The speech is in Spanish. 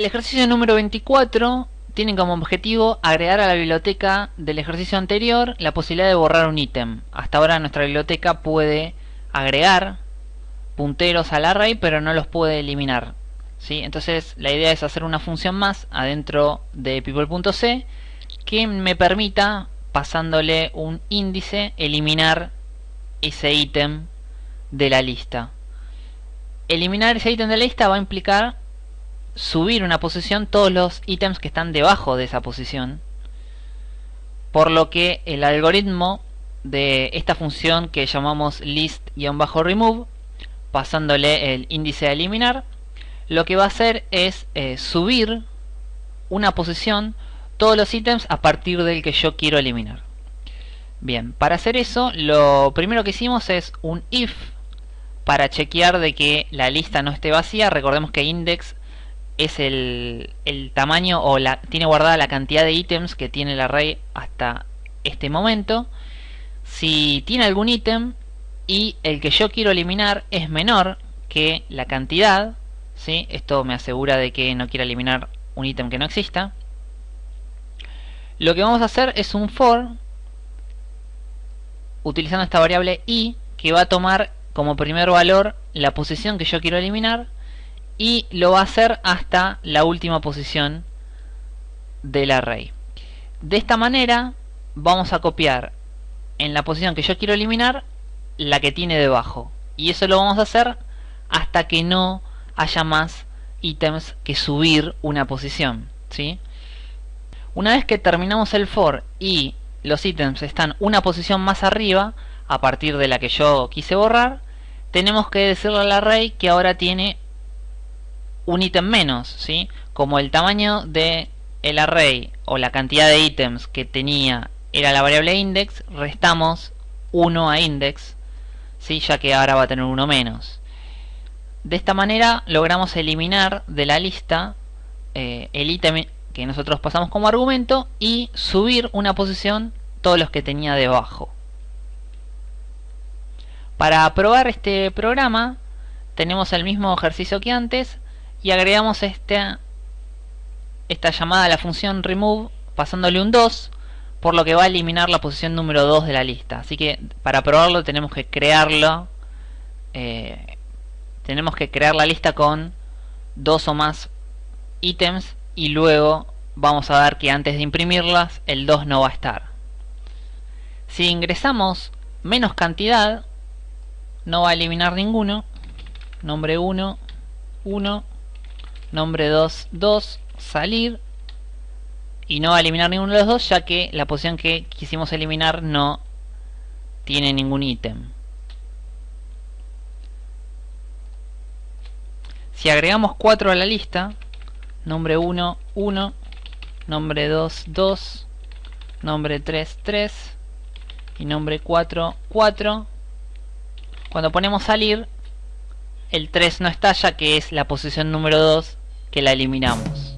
El ejercicio número 24 tiene como objetivo agregar a la biblioteca del ejercicio anterior la posibilidad de borrar un ítem. Hasta ahora nuestra biblioteca puede agregar punteros al array pero no los puede eliminar. ¿sí? Entonces la idea es hacer una función más adentro de people.c que me permita pasándole un índice eliminar ese ítem de la lista. Eliminar ese ítem de la lista va a implicar subir una posición todos los ítems que están debajo de esa posición. Por lo que el algoritmo de esta función que llamamos list-remove, pasándole el índice a eliminar, lo que va a hacer es eh, subir una posición todos los ítems a partir del que yo quiero eliminar. Bien, para hacer eso, lo primero que hicimos es un if para chequear de que la lista no esté vacía. Recordemos que index es el, tamaño o la, tiene guardada la cantidad de ítems que tiene el array hasta este momento. Si tiene algún ítem y el que yo quiero eliminar es menor que la cantidad, ¿sí? esto me asegura de que no quiero eliminar un ítem que no exista. Lo que vamos a hacer es un for utilizando esta variable i que va a tomar como primer valor la posición que yo quiero eliminar y lo va a hacer hasta la última posición del array. De esta manera vamos a copiar en la posición que yo quiero eliminar la que tiene debajo y eso lo vamos a hacer hasta que no haya más ítems que subir una posición. ¿sí? Una vez que terminamos el for y los ítems están una posición más arriba a partir de la que yo quise borrar, tenemos que decirle al array que ahora tiene un ítem menos, ¿sí? Como el tamaño de el array o la cantidad de ítems que tenía era la variable index, restamos 1 a index, ¿sí? ya que ahora va a tener uno menos. De esta manera logramos eliminar de la lista eh, el ítem que nosotros pasamos como argumento y subir una posición todos los que tenía debajo. Para probar este programa tenemos el mismo ejercicio que antes, y agregamos esta, esta llamada a la función remove pasándole un 2 por lo que va a eliminar la posición número 2 de la lista. Así que para probarlo tenemos que crearlo eh, tenemos que crear la lista con dos o más ítems y luego vamos a ver que antes de imprimirlas el 2 no va a estar. Si ingresamos menos cantidad no va a eliminar ninguno. Nombre 1 1 nombre 2, 2, salir y no va a eliminar ninguno de los dos ya que la posición que quisimos eliminar no tiene ningún ítem. Si agregamos 4 a la lista, nombre 1, 1, nombre 2, 2, nombre 3, 3 y nombre 4, 4, cuando ponemos salir, el 3 no está ya que es la posición número 2 que la eliminamos.